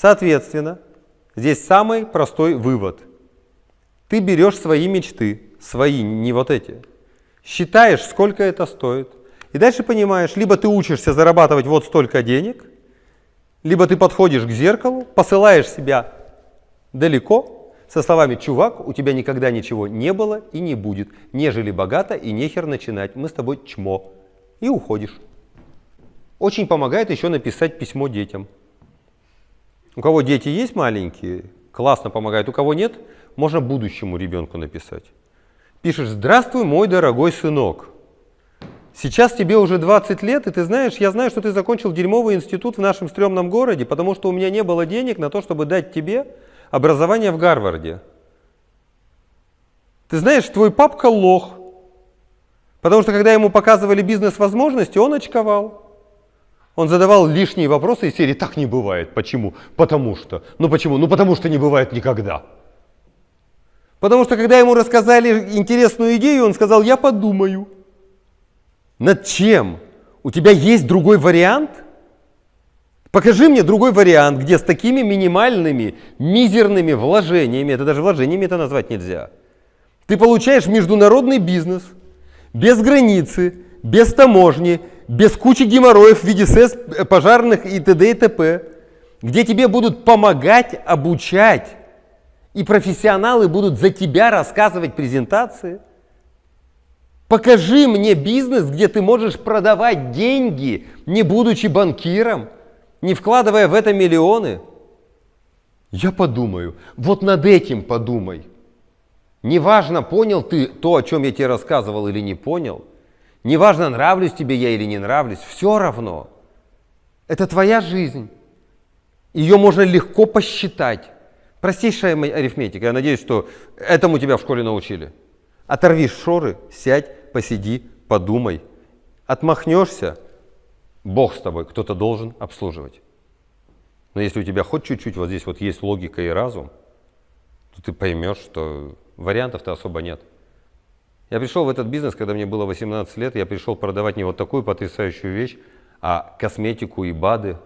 Соответственно, здесь самый простой вывод. Ты берешь свои мечты, свои, не вот эти, считаешь, сколько это стоит, и дальше понимаешь, либо ты учишься зарабатывать вот столько денег, либо ты подходишь к зеркалу, посылаешь себя далеко, со словами «Чувак, у тебя никогда ничего не было и не будет, нежели богато и нехер начинать, мы с тобой чмо» и уходишь. Очень помогает еще написать письмо детям. У кого дети есть маленькие, классно помогает. У кого нет, можно будущему ребенку написать. Пишешь «Здравствуй, мой дорогой сынок». Сейчас тебе уже 20 лет, и ты знаешь, я знаю, что ты закончил дерьмовый институт в нашем стрёмном городе, потому что у меня не было денег на то, чтобы дать тебе образование в Гарварде. Ты знаешь, твой папка лох, потому что когда ему показывали бизнес-возможности, он очковал. Он задавал лишние вопросы из серии «Так не бывает». Почему? Потому что. Ну почему? Ну потому что не бывает никогда. Потому что когда ему рассказали интересную идею, он сказал «Я подумаю». Над чем? У тебя есть другой вариант? Покажи мне другой вариант, где с такими минимальными, мизерными вложениями, это даже вложениями это назвать нельзя, ты получаешь международный бизнес без границы, без таможни, без кучи геморроев в виде СЭС, э, пожарных и т.д. и т.п., где тебе будут помогать, обучать, и профессионалы будут за тебя рассказывать презентации. Покажи мне бизнес, где ты можешь продавать деньги, не будучи банкиром, не вкладывая в это миллионы. Я подумаю, вот над этим подумай. Неважно, понял ты то, о чем я тебе рассказывал или не понял – Неважно, нравлюсь тебе я или не нравлюсь, все равно. Это твоя жизнь. Ее можно легко посчитать. Простейшая арифметика. Я надеюсь, что этому тебя в школе научили. Оторви шоры, сядь, посиди, подумай. Отмахнешься, Бог с тобой, кто-то должен обслуживать. Но если у тебя хоть чуть-чуть вот здесь вот есть логика и разум, то ты поймешь, что вариантов-то особо нет. Я пришел в этот бизнес, когда мне было 18 лет, я пришел продавать не вот такую потрясающую вещь, а косметику и БАДы.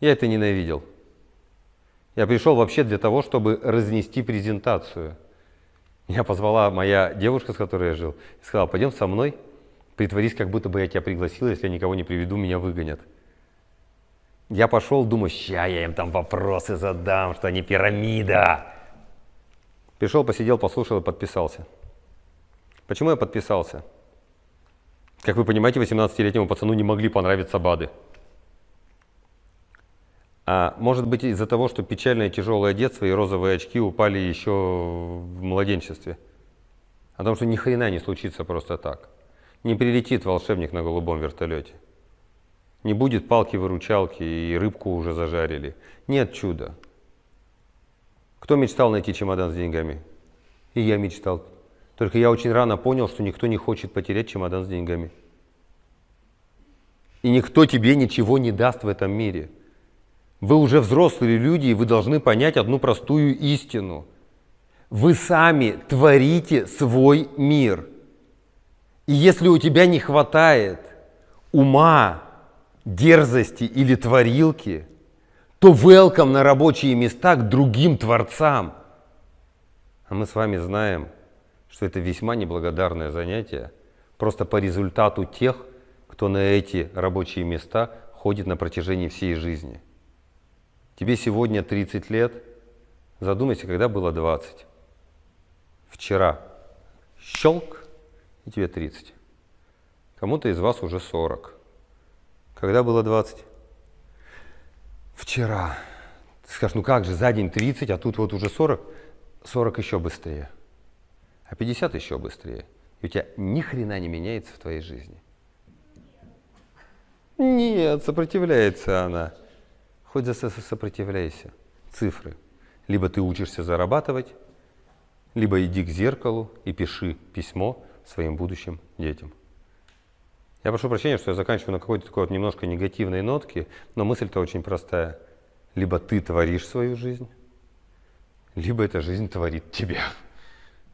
Я это ненавидел. Я пришел вообще для того, чтобы разнести презентацию. Меня позвала моя девушка, с которой я жил, и сказала, пойдем со мной, притворись, как будто бы я тебя пригласил, если я никого не приведу, меня выгонят. Я пошел, думаю, ща я им там вопросы задам, что они пирамида. Пришел, посидел, послушал и подписался. Почему я подписался? Как вы понимаете, 18-летнему пацану не могли понравиться БАДы. А может быть из-за того, что печальное тяжелое детство и розовые очки упали еще в младенчестве. О том, что ни хрена не случится просто так. Не прилетит волшебник на голубом вертолете. Не будет палки-выручалки и рыбку уже зажарили. Нет чуда. Кто мечтал найти чемодан с деньгами? И я мечтал. Только я очень рано понял, что никто не хочет потерять чемодан с деньгами. И никто тебе ничего не даст в этом мире. Вы уже взрослые люди, и вы должны понять одну простую истину. Вы сами творите свой мир. И если у тебя не хватает ума, дерзости или творилки, то welcome на рабочие места к другим творцам. А мы с вами знаем – что это весьма неблагодарное занятие, просто по результату тех, кто на эти рабочие места ходит на протяжении всей жизни. Тебе сегодня 30 лет, задумайся, когда было 20. Вчера щелк, и тебе 30. Кому-то из вас уже 40. Когда было 20? Вчера. Ты скажешь, ну как же, за день 30, а тут вот уже 40. 40 еще быстрее а 50 еще быстрее. И у тебя ни хрена не меняется в твоей жизни. Нет, сопротивляется она. Хоть за сопротивляйся. Цифры. Либо ты учишься зарабатывать, либо иди к зеркалу и пиши письмо своим будущим детям. Я прошу прощения, что я заканчиваю на какой-то такой вот немножко негативной нотке, но мысль-то очень простая. Либо ты творишь свою жизнь, либо эта жизнь творит тебя.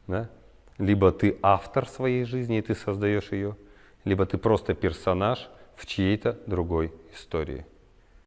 Да? Либо ты автор своей жизни, и ты создаешь ее, либо ты просто персонаж в чьей-то другой истории.